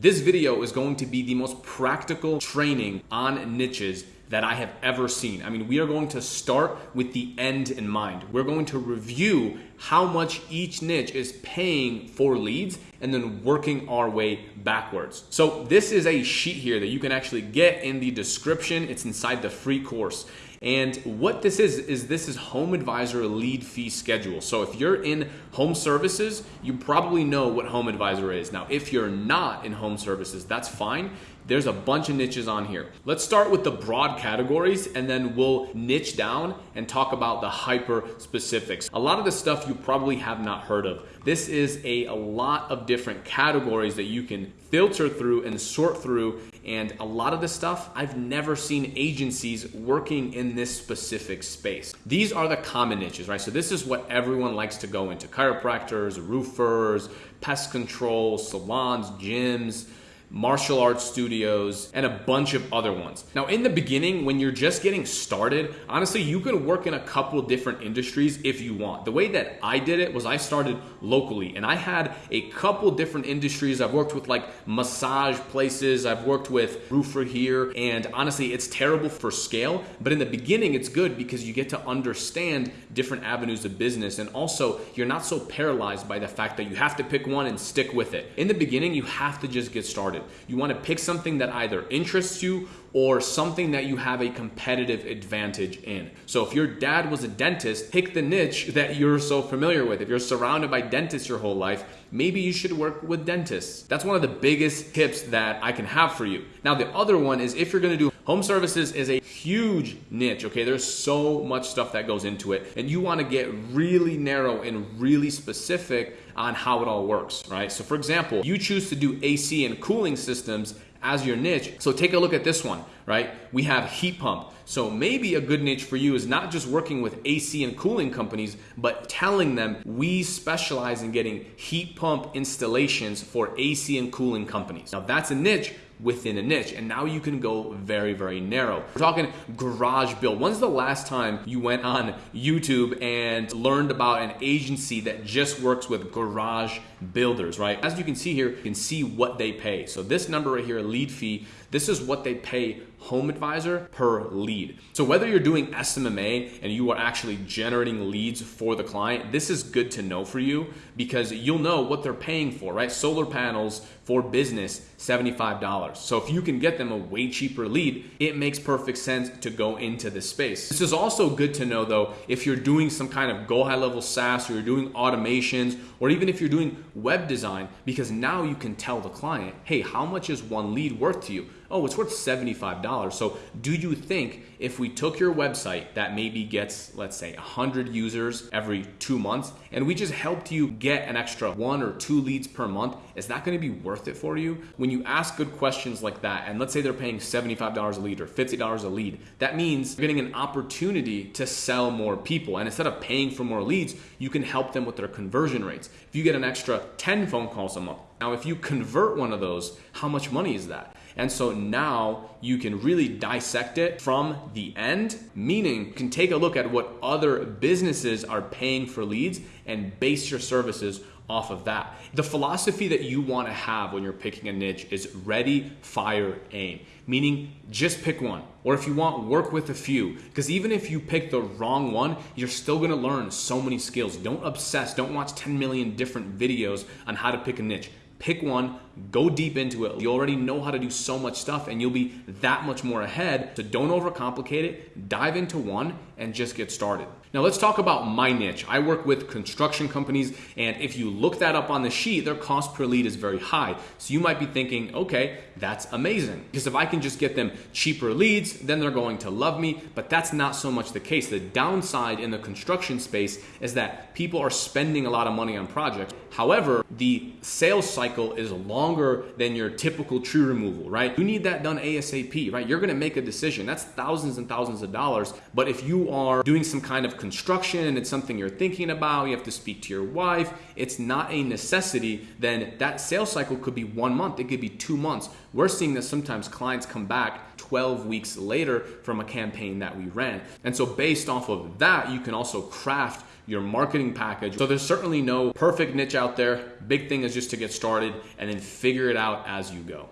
This video is going to be the most practical training on niches that I have ever seen. I mean, we are going to start with the end in mind. We're going to review how much each niche is paying for leads and then working our way backwards. So this is a sheet here that you can actually get in the description. It's inside the free course. And what this is, is this is HomeAdvisor lead fee schedule. So if you're in home services, you probably know what HomeAdvisor is. Now, if you're not in home services, that's fine. There's a bunch of niches on here. Let's start with the broad categories and then we'll niche down and talk about the hyper specifics. A lot of the stuff you probably have not heard of. This is a, a lot of different categories that you can filter through and sort through and a lot of the stuff I've never seen agencies working in this specific space. These are the common niches, right? So this is what everyone likes to go into. Chiropractors, roofers, pest control, salons, gyms, martial arts studios, and a bunch of other ones. Now, in the beginning, when you're just getting started, honestly, you could work in a couple different industries if you want. The way that I did it was I started locally and I had a couple different industries. I've worked with like massage places, I've worked with roofer here, and honestly, it's terrible for scale, but in the beginning, it's good because you get to understand different avenues of business and also you're not so paralyzed by the fact that you have to pick one and stick with it. In the beginning, you have to just get started You want to pick something that either interests you or something that you have a competitive advantage in. So if your dad was a dentist, pick the niche that you're so familiar with. If you're surrounded by dentists your whole life, maybe you should work with dentists. That's one of the biggest tips that I can have for you. Now, the other one is if you're gonna do home services is a huge niche, okay? There's so much stuff that goes into it, and you wanna get really narrow and really specific on how it all works, right? So, for example, you choose to do AC and cooling systems as your niche. So take a look at this one, right? We have heat pump. So maybe a good niche for you is not just working with AC and cooling companies, but telling them we specialize in getting heat pump installations for AC and cooling companies. Now that's a niche within a niche. And now you can go very, very narrow. We're talking garage build. When's the last time you went on YouTube and learned about an agency that just works with garage builders, right? As you can see here, you can see what they pay. So this number right here, lead fee, this is what they pay HomeAdvisor per lead. So whether you're doing SMMA and you are actually generating leads for the client, this is good to know for you because you'll know what they're paying for, right? Solar panels for business, $75. So if you can get them a way cheaper lead, it makes perfect sense to go into this space. This is also good to know though, if you're doing some kind of GoHighLevel SaaS or you're doing automations, or even if you're doing web design, because now you can tell the client, hey, how much is one lead worth to you? oh, it's worth $75. So do you think if we took your website that maybe gets, let's say 100 users every two months, and we just helped you get an extra one or two leads per month, is that gonna be worth it for you? When you ask good questions like that, and let's say they're paying $75 a lead or $50 a lead, that means you're getting an opportunity to sell more people. And instead of paying for more leads, you can help them with their conversion rates. If you get an extra 10 phone calls a month, now if you convert one of those, how much money is that? And so now you can really dissect it from the end, meaning you can take a look at what other businesses are paying for leads and base your services off of that. The philosophy that you want to have when you're picking a niche is ready, fire, aim. Meaning just pick one. Or if you want, work with a few. Because even if you pick the wrong one, you're still gonna learn so many skills. Don't obsess, don't watch 10 million different videos on how to pick a niche pick one, go deep into it. You already know how to do so much stuff and you'll be that much more ahead. So don't overcomplicate it, dive into one and just get started. Now let's talk about my niche. I work with construction companies and if you look that up on the sheet, their cost per lead is very high. So you might be thinking, okay, that's amazing. Because if I can just get them cheaper leads, then they're going to love me. But that's not so much the case. The downside in the construction space is that people are spending a lot of money on projects. However, the sales cycle is longer than your typical tree removal, right? You need that done ASAP, right? You're gonna make a decision. That's thousands and thousands of dollars. But if you are doing some kind of construction and it's something you're thinking about, you have to speak to your wife, it's not a necessity, then that sales cycle could be one month, it could be two months. We're seeing that sometimes clients come back 12 weeks later from a campaign that we ran. And so based off of that, you can also craft your marketing package. So there's certainly no perfect niche out there. Big thing is just to get started and then figure it out as you go.